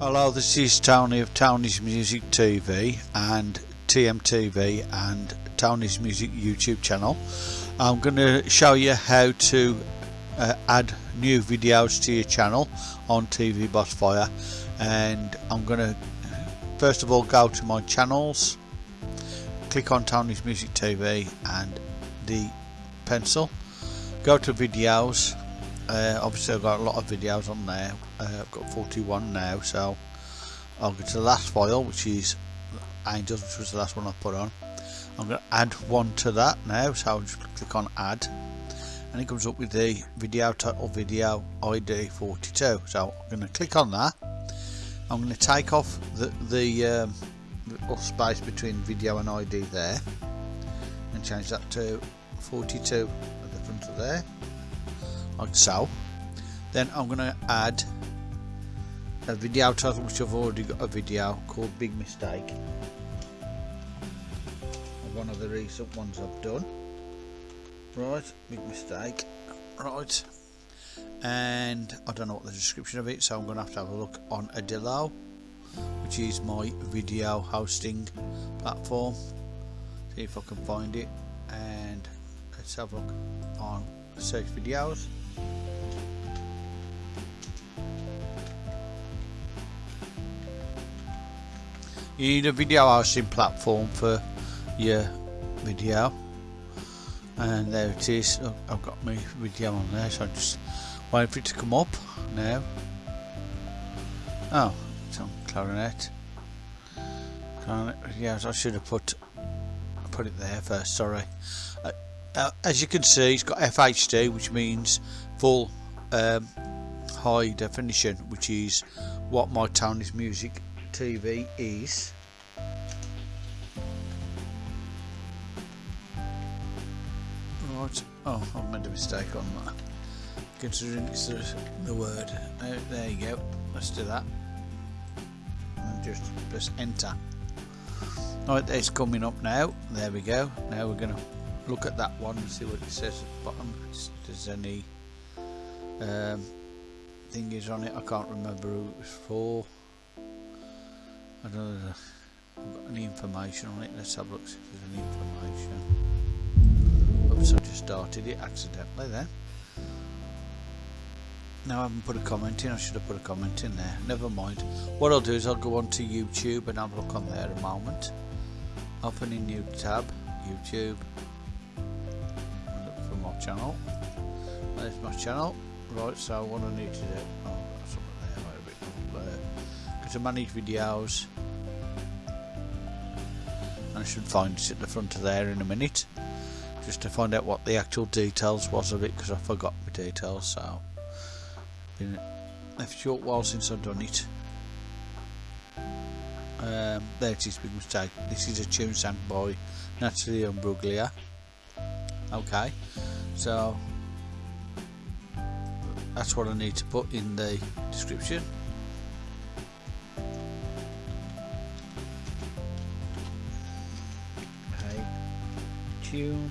Hello, this is Tony of Tony's Music TV and TMTV and Tony's Music YouTube channel. I'm going to show you how to uh, add new videos to your channel on TV Bossfire and I'm going to first of all go to my channels click on Tony's Music TV and the pencil go to videos uh, obviously I've got a lot of videos on there. Uh, I've got 41 now so I'll go to the last file which is Angels which was the last one I put on. I'm going to add one to that now so I'll just click on add. And it comes up with the video title video ID 42 so I'm going to click on that. I'm going to take off the, the um, little space between video and ID there and change that to 42 at the front of there like so then I'm going to add a video title which I've already got a video called Big Mistake. One of the recent ones I've done. Right big mistake. Right. And I don't know what the description of it so I'm going to have to have a look on Adilo which is my video hosting platform. See if I can find it. And let's have a look on search videos you need a video hosting platform for your video. And there it is. I've got my video on there so I'm just wait for it to come up now. Oh it's on clarinet. Clarinet videos I should have put put it there first sorry. Uh, uh, as you can see it's got FHD which means full um, high definition which is what my Tony's music TV is right. Oh I made a mistake on that considering the, the word. There, there you go. Let's do that. And just press enter. Right it's coming up now. There we go. Now we're gonna look at that one and see what it says at the bottom. If there's any um, thing is on it. I can't remember who it was for I don't know if I've got any information on it let's have a look see if there's any information. Oops I just started it accidentally there. Now I haven't put a comment in I should have put a comment in there. Never mind. What I'll do is I'll go on to YouTube and have a look on there a moment. Open a new tab YouTube. Look for my channel. There's my channel. Right so what I need to do oh there a bit there to manage videos and I should find it at the front of there in a minute just to find out what the actual details was of it because I forgot my details so. Been a short while since I've done it. Um, there it is big mistake. This is a tune sang by Natalie Imbruglia okay so that's what I need to put in the description tune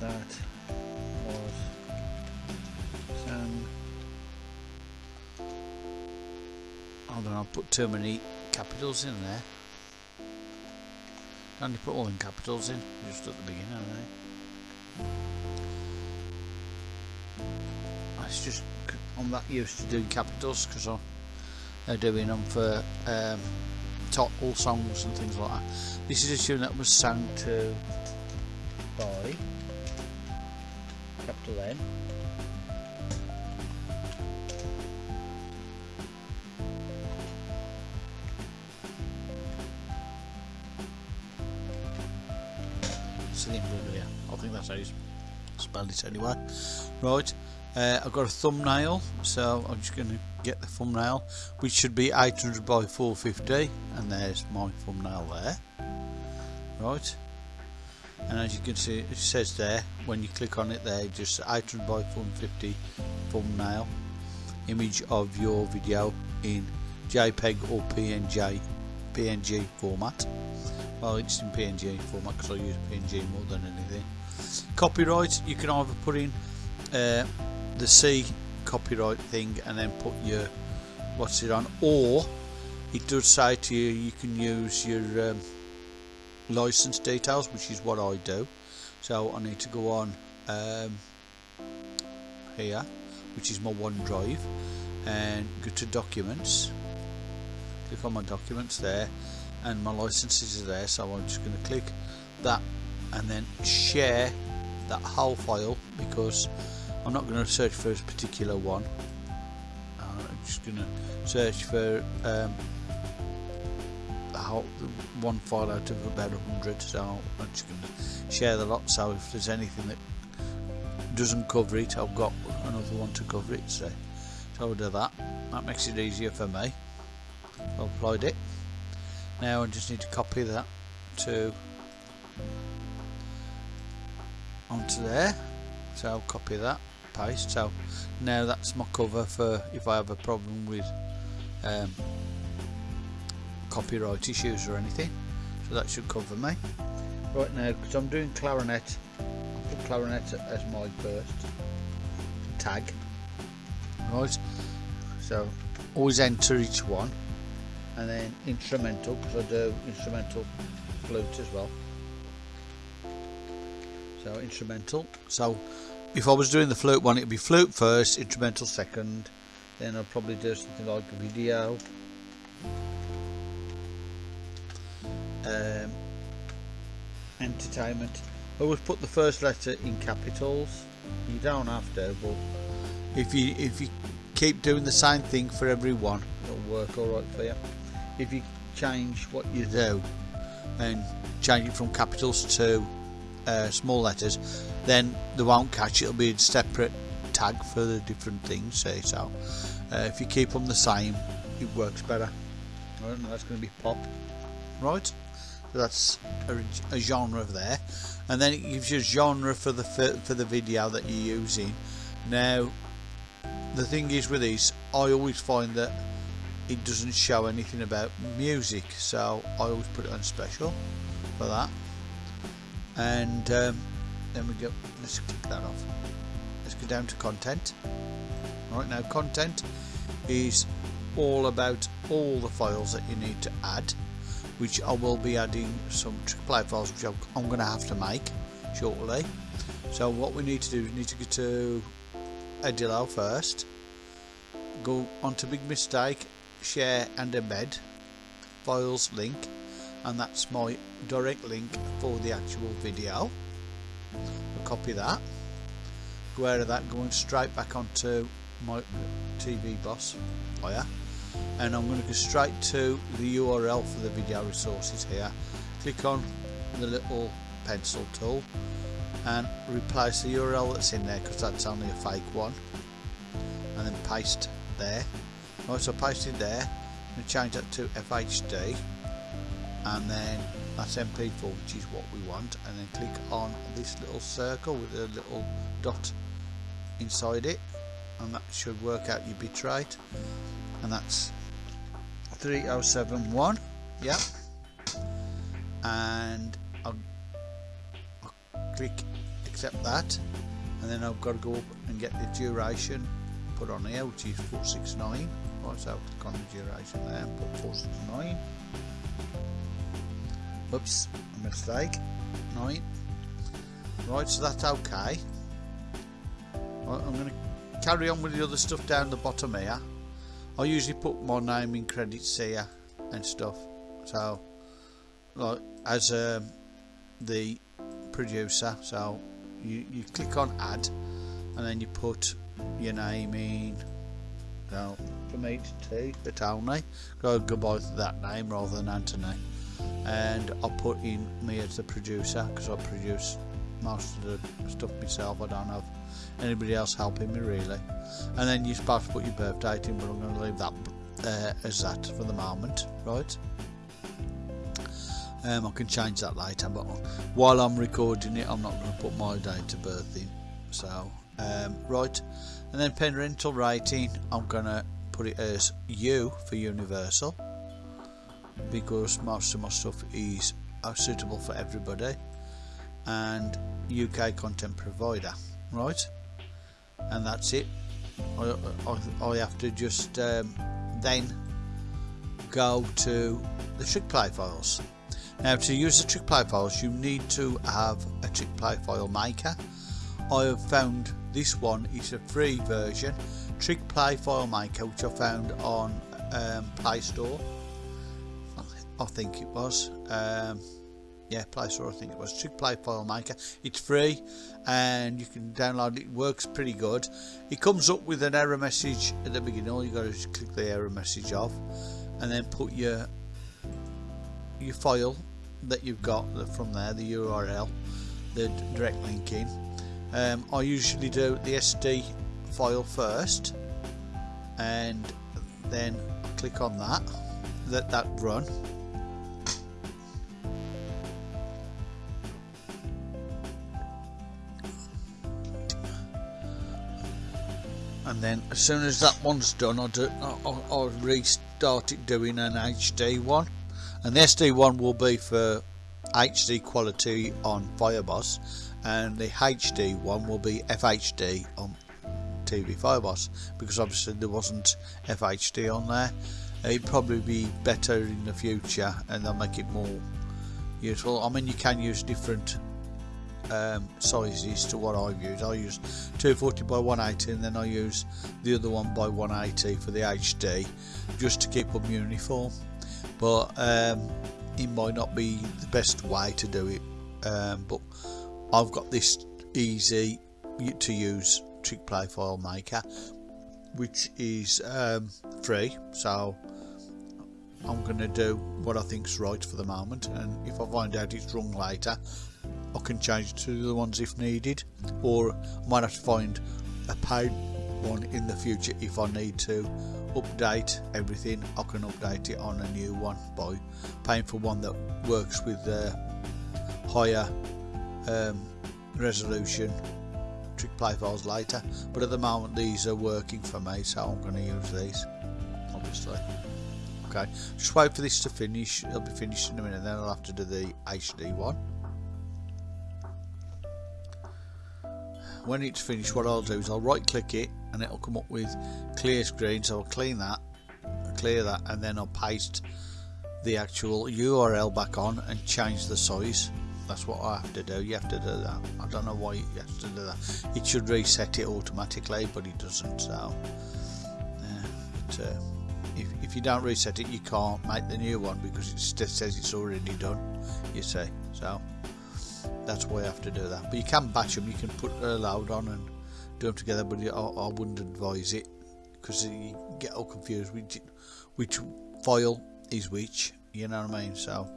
that was sang hold on I'll put too many capitals in there. Only put all in capitals in? Just at the beginning? I was just I'm that used to doing capitals because I'm doing them for um, all songs and things like that. This is a tune that was sung to by capital N. I think that's how you spell it anyway. Right uh, I've got a thumbnail so I'm just going to get the thumbnail which should be 800 by 450 and there's my thumbnail there. Right. And as you can see it says there when you click on it there just 800 by 450 thumbnail image of your video in JPEG or PNG PNG format. Well it's in PNG format because I use PNG more than anything. Copyright you can either put in uh, the C copyright thing and then put your what's it on? Or it does say to you you can use your um, license details which is what I do. So I need to go on um, here which is my OneDrive and go to documents. Click on my documents there and my licenses are there so I'm just going to click that and then share that whole file because I'm not going to search for a particular one. Uh, I'm just going to search for um, whole, one file out of about 100 so I'm just going to share the lot. So if there's anything that doesn't cover it I've got another one to cover it. So, so I'll do that. That makes it easier for me. I've applied it. Now I just need to copy that to onto there. So I'll copy that paste so now that's my cover for if I have a problem with um, copyright issues or anything. So that should cover me. Right now because I'm doing clarinet I'll put clarinet as my first tag. Right so always enter each one and then instrumental because I do instrumental flute as well. So instrumental. So if I was doing the flute one it would be flute first instrumental second then I'd probably do something like video. Um, entertainment. I always put the first letter in capitals. You don't have to but if you if you keep doing the same thing for everyone it'll work alright for you. If you change what you do and change it from capitals to uh, small letters then they won't catch it. It'll be a separate tag for the different things say so uh, if you keep them the same it works better. Right, that's going to be pop. Right. So that's a, a, genre of there. And then it gives you a genre for the for, for the video that you're using. Now the thing is with these I always find that it doesn't show anything about music so I always put it on special for that and um, then we go let's click that off. Let's go down to content. Right now content is all about all the files that you need to add which I will be adding some play files which I'm going to have to make shortly. So what we need to do is need to go to Adilo first go onto Big Mistake share and embed files link and that's my direct link for the actual video. I'll copy that. Go out of that going straight back onto my TV boss. Oh, Player and I'm going to go straight to the URL for the video resources here. Click on the little pencil tool and replace the URL that's in there because that's only a fake one. And then paste there. Right so paste it there and change that to FHD and then that's MP4 which is what we want and then click on this little circle with a little dot inside it and that should work out your bitrate and that's 3071 yeah and I'll, I'll click accept that and then I've got to go up and get the duration put on here which is 469 right so I'll click on the duration there and put 469 Oops, mistake. Right. Right, so that's okay. Right, I'm going to carry on with the other stuff down the bottom here. I usually put my name in credits here and stuff. So, like, as um, the producer, so you, you click on add and then you put your name in. So, for me it's T, the Tony. Go goodbye to that name rather than Anthony and I'll put in me as the producer because I produce most of the stuff myself I don't have anybody else helping me really. And then you're supposed to put your birth date in but I'm going to leave that uh, as that for the moment right? Um, I can change that later but while I'm recording it I'm not going to put my date of birth in so um, right. And then parental rating I'm going to put it as U for universal because most of my stuff is uh, suitable for everybody and UK content provider right? And that's it. I, I, I have to just um, then go to the trick play files. Now to use the trick play files you need to have a trick play file maker. I have found this one is a free version trick play file maker which I found on um, Play Store I think it was um, yeah Play Store I think it was. Trick Play File Maker it's free and you can download it. it works pretty good. It comes up with an error message at the beginning all you got to is click the error message off and then put your your file that you've got from there the URL the direct link in. Um, I usually do the SD file first and then click on that let that run then as soon as that one's done I'll, do, I'll, I'll restart it doing an HD one. And the SD one will be for HD quality on Fireboss and the HD one will be FHD on TV Fireboss because obviously there wasn't FHD on there. It'd probably be better in the future and they'll make it more useful. I mean you can use different um, sizes to what I've used. I use 240 by 180 and then I use the other one by 180 for the HD just to keep them uniform but um, it might not be the best way to do it um, but I've got this easy to use trick play file maker which is um, free so I'm going to do what I think's right for the moment and if I find out it's wrong later I can change to the ones if needed or I might have to find a paid one in the future if I need to update everything. I can update it on a new one by paying for one that works with higher um, resolution. Trick play files later but at the moment these are working for me so I'm going to use these obviously. Okay just wait for this to finish. It'll be finished in a minute then I'll have to do the HD one when it's finished what I'll do is I'll right click it and it'll come up with clear screen so I'll clean that clear that and then I'll paste the actual URL back on and change the size. That's what I have to do. You have to do that. I don't know why you have to do that. It should reset it automatically but it doesn't so yeah, but, uh, if, if you don't reset it you can't make the new one because it says it's already done you see so that's why I have to do that. But you can batch them you can put a load on and do them together but I, I wouldn't advise it because you get all confused which, which file is which you know what I mean? So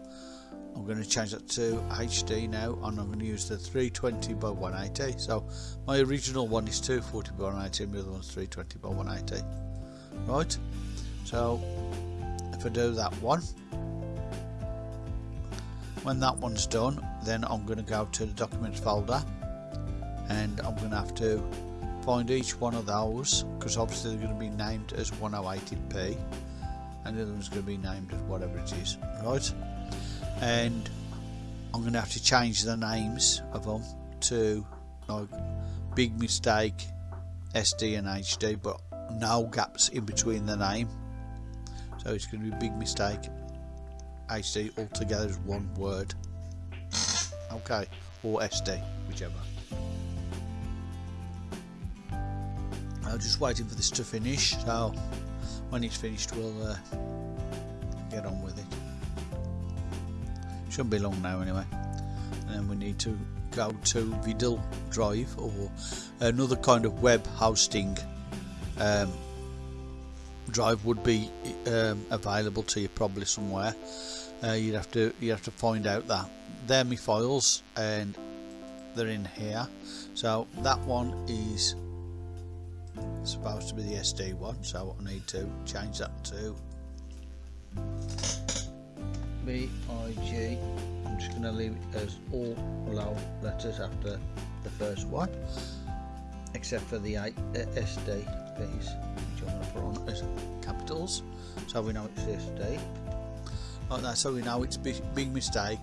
I'm going to change that to HD now and I'm going to use the 320 by 180 so my original one is 240 by 180 and the other one's 320 by 180 right? So if I do that one when that one's done then I'm going to go to the documents folder and I'm going to have to find each one of those because obviously they're going to be named as 1080p and the other one's going to be named as whatever it is right? And I'm going to have to change the names of them to like big mistake SD and HD but no gaps in between the name. So it's going to be big mistake HD altogether as one word okay or SD whichever. I'm just waiting for this to finish so when it's finished we'll uh, get on with it. Shouldn't be long now anyway. And then we need to go to Vidal Drive or another kind of web hosting um, drive would be um, available to you probably somewhere. Uh, you'd have to you have to find out that they're my files and they're in here. So that one is supposed to be the SD one so I need to change that to BIG I'm just going to leave it as all low letters after the first one except for the uh, SD piece which I'm going to put on as capitals. So we know it's SD like that so we know it's big, big mistake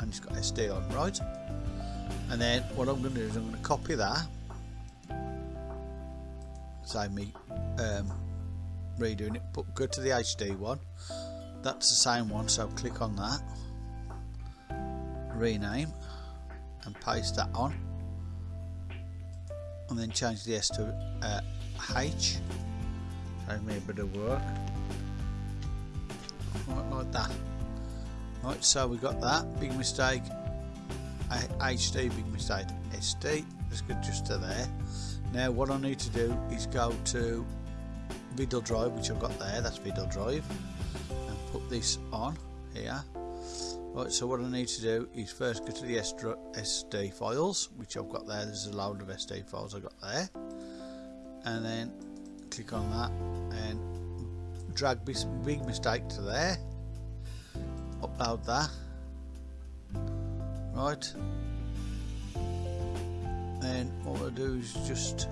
and it's got SD on right? And then what I'm going to do is I'm going to copy that. Say me um, redoing it but go to the HD one. That's the same one so click on that. Rename and paste that on. And then change the S to uh, H. Save me a bit of work. Right, like that right so we got that. Big mistake. HD big mistake. SD let's go just to there. Now what I need to do is go to Vidle Drive which I've got there. That's Vidle Drive. And put this on here. Right so what I need to do is first go to the SD files which I've got there. There's a load of SD files I've got there. And then click on that and drag this big mistake to there upload that. Right. Then all I do is just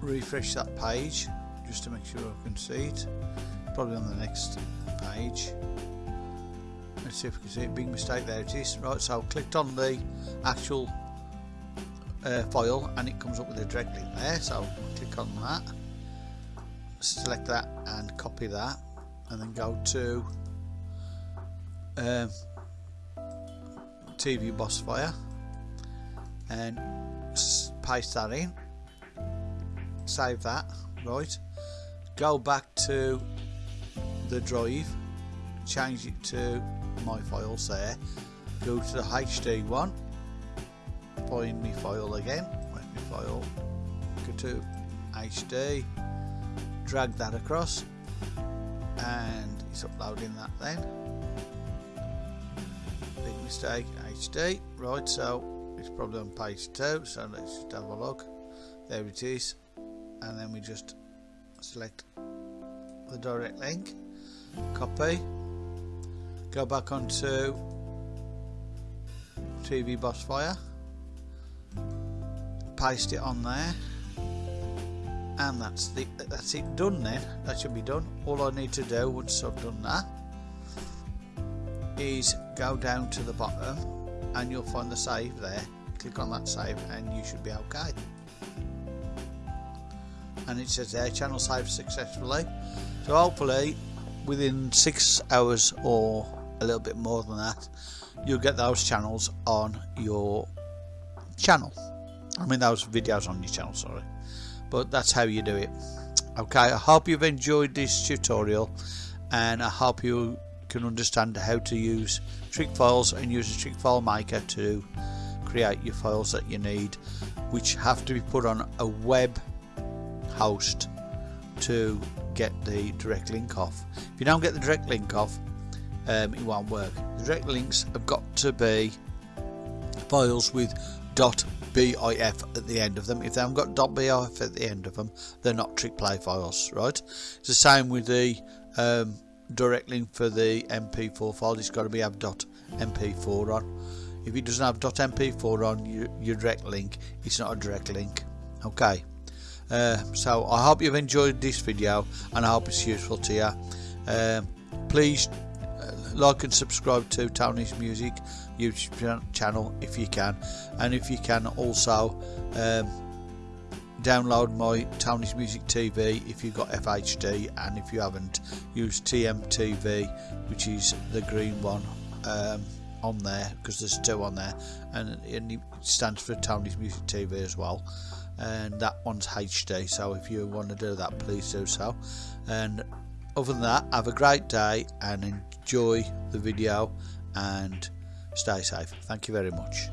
refresh that page just to make sure I can see it. Probably on the next page. Let's see if we can see it. Big mistake there it is. Right so I've clicked on the actual uh, file and it comes up with a direct link there so click on that. Select that and copy that and then go to um, TV Boss Fire and paste that in save that right. Go back to the drive. Change it to my files there. Go to the HD one. Find my file again. My file. Go to HD drag that across. And it's uploading that then mistake HD right so it's probably on page 2 so let's just have a look. There it is. And then we just select the direct link copy go back onto TV Boss Fire paste it on there and that's the that's it done then. That should be done. All I need to do once I've done that is go down to the bottom and you'll find the save there. Click on that save and you should be okay. And it says there channel saved successfully. So hopefully within six hours or a little bit more than that you'll get those channels on your channel. I mean those videos on your channel sorry. But that's how you do it. Okay I hope you've enjoyed this tutorial and I hope you can understand how to use trick files and use a trick file maker to create your files that you need which have to be put on a web host to get the direct link off. If you don't get the direct link off um, it won't work. The direct links have got to be files with .bif at the end of them. If they haven't got .bif at the end of them they're not trick play files right? It's the same with the um, direct link for the mp4 file it's got to be have .mp4 on. If it doesn't have .mp4 on your, your direct link it's not a direct link okay? Uh, so I hope you've enjoyed this video and I hope it's useful to you uh, please uh, like and subscribe to Tony's Music YouTube channel if you can and if you can also um, download my Tony's Music TV if you've got FHD and if you haven't use TMTV which is the green one um, on there because there's two on there and, it stands for Tony's Music TV as well and that one's HD so if you want to do that please do so and other than that have a great day and enjoy the video and stay safe. Thank you very much